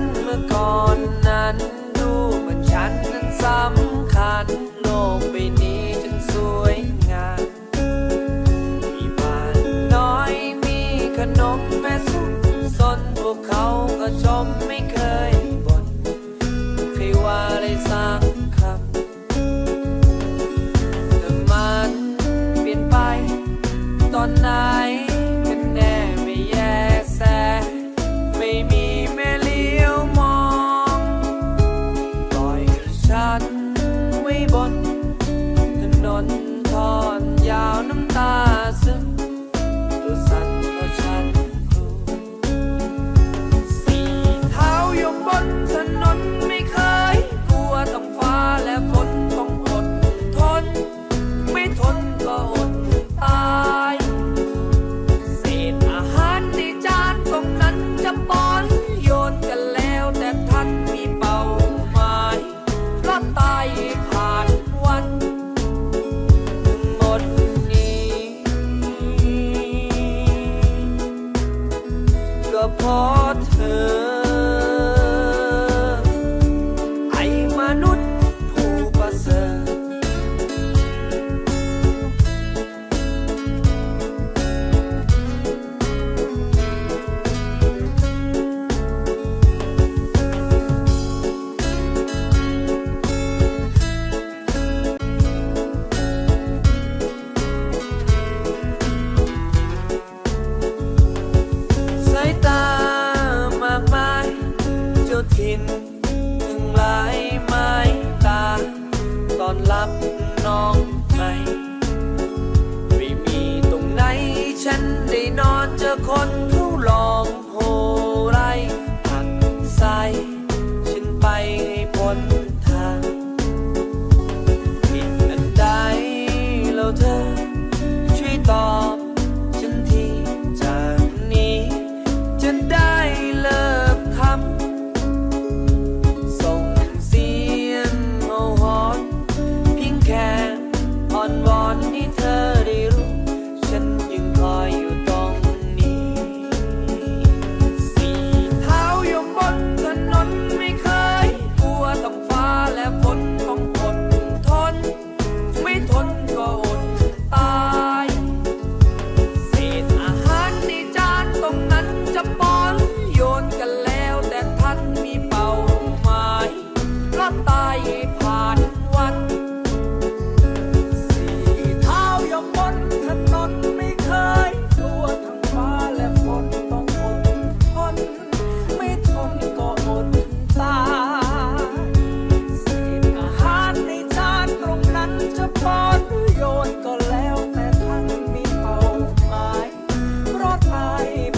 นเมื่อก่อนนั้นดูเหมือนฉันนั้นสำคัญ โลกใบนี้ฉันสวยงามมีบ้านน้อยมีขนมแม่สุขสนพวกเขาก็ชมไม่เคยบ่นใครว่าเลยสัก นมึงหลายไม้ตา ตอนรับน้องใหม่ไม่มีตรงไหนฉันได้นอนเจอคนผู้ลองโหไรผักใสฉันไปให้พ้นทางผิดอันใดแล้วเธอ ช่วยตอบ ฉันทีจากนี้จะได้เลย life.